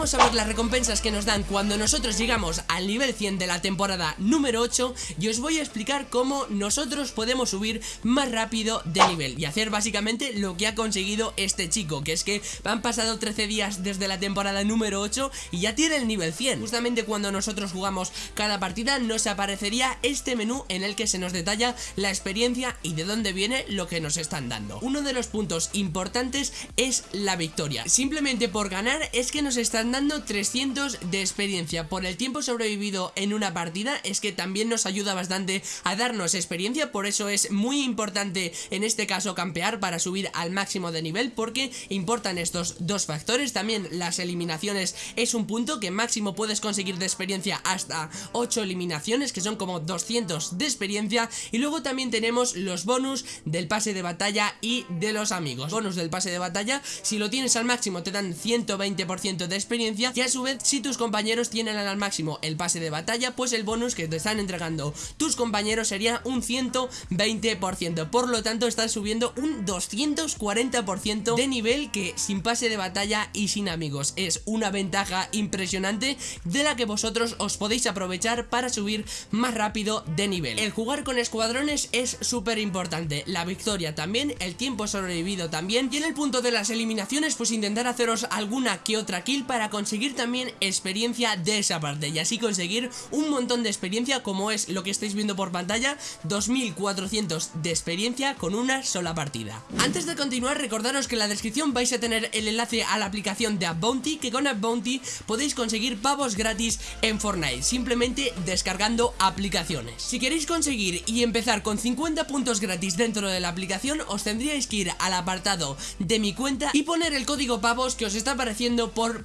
vamos a ver las recompensas que nos dan cuando nosotros llegamos al nivel 100 de la temporada número 8 Y os voy a explicar cómo nosotros podemos subir más rápido de nivel Y hacer básicamente lo que ha conseguido este chico Que es que han pasado 13 días desde la temporada número 8 y ya tiene el nivel 100 Justamente cuando nosotros jugamos cada partida nos aparecería este menú en el que se nos detalla la experiencia y de dónde viene lo que nos están dando. Uno de los puntos importantes es la victoria. Simplemente por ganar es que nos están dando 300 de experiencia. Por el tiempo sobrevivido en una partida es que también nos ayuda bastante a darnos experiencia. Por eso es muy importante en este caso campear para subir al máximo de nivel Porque importan estos dos factores. También las eliminaciones es un punto que máximo puedes conseguir de experiencia hasta 8 eliminaciones Que son como 200 de experiencia. Y luego también tenemos los bonus del pase de batalla y de los amigos. Bonus del pase de batalla, si lo tienes al máximo te dan 120% de experiencia Y a su vez si tus compañeros tienen al máximo el pase de batalla Pues el bonus que te están entregando tus compañeros sería un 120% Por lo tanto estás subiendo un 240% de nivel que sin pase de batalla y sin amigos. Es una ventaja impresionante de la que vosotros os podéis aprovechar para subir más rápido de nivel. El jugar con escuadrones es súper importante La victoria también, el tiempo sobrevivido también Y en el punto de las eliminaciones pues intentar haceros alguna que otra kill para conseguir también experiencia de esa parte Y así conseguir un montón de experiencia como es lo que estáis viendo por pantalla 2400 de experiencia con una sola partida. Antes de continuar recordaros que en la descripción vais a tener el enlace a la aplicación de Bounty Que con Bounty podéis conseguir pavos gratis en Fortnite Simplemente descargando aplicaciones. Si queréis conseguir y empezar con 50 puntos gratis dentro de la aplicación Os tendríais que ir al apartado de mi cuenta y poner el código pavos que os está apareciendo por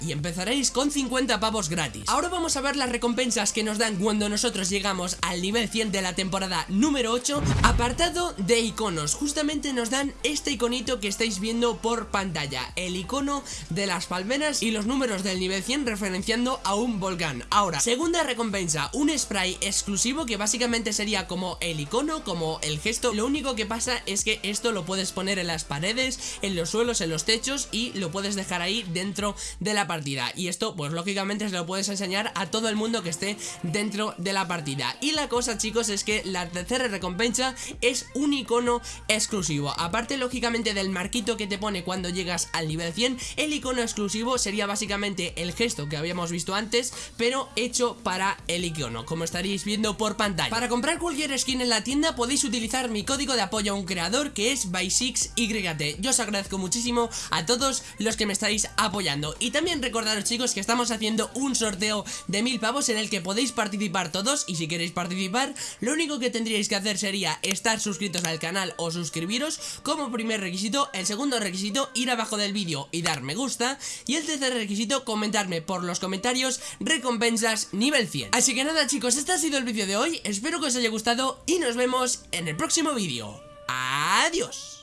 Y empezaréis con 50 pavos gratis. Ahora vamos a ver las recompensas que nos dan cuando nosotros llegamos al nivel 100 de la temporada número 8 Apartado de iconos, justamente nos dan este iconito que estáis viendo por pantalla El icono de las palmeras y los números del nivel 100 referenciando a un volcán. Ahora, segunda recompensa, un spray exclusivo que básicamente sería como el icono, como el gesto. Lo único que pasa es que esto lo puedes poner en las paredes, en los suelos, en los techos y lo puedes dejar ahí dentro de la partida. Y esto pues lógicamente se lo puedes enseñar a todo el mundo que esté dentro de la partida. Y la cosa chicos es que la tercera recompensa es un icono exclusivo. Aparte lógicamente del marquito que te pone cuando llegas al nivel 100 El icono exclusivo sería básicamente el gesto que habíamos visto antes Pero hecho para el icono como estaréis viendo por pantalla. Para comprar cualquier skin en la tienda podéis utilizar mi código de apoyo a un creador que es by6yt Yo os agradezco muchísimo a todos los que me estáis apoyando. Y también recordaros chicos que estamos haciendo un sorteo de mil pavos en el que podéis participar todos. Y si queréis participar lo único que tendríais que hacer sería estar suscritos al canal o suscribiros como primer requisito. El segundo requisito ir abajo del vídeo y dar me gusta. Y el tercer requisito comentarme por los comentarios recompensas nivel 100 Así que nada chicos este ha sido el vídeo de hoy. Espero que os haya gustado y nos vemos en el próximo vídeo. Adiós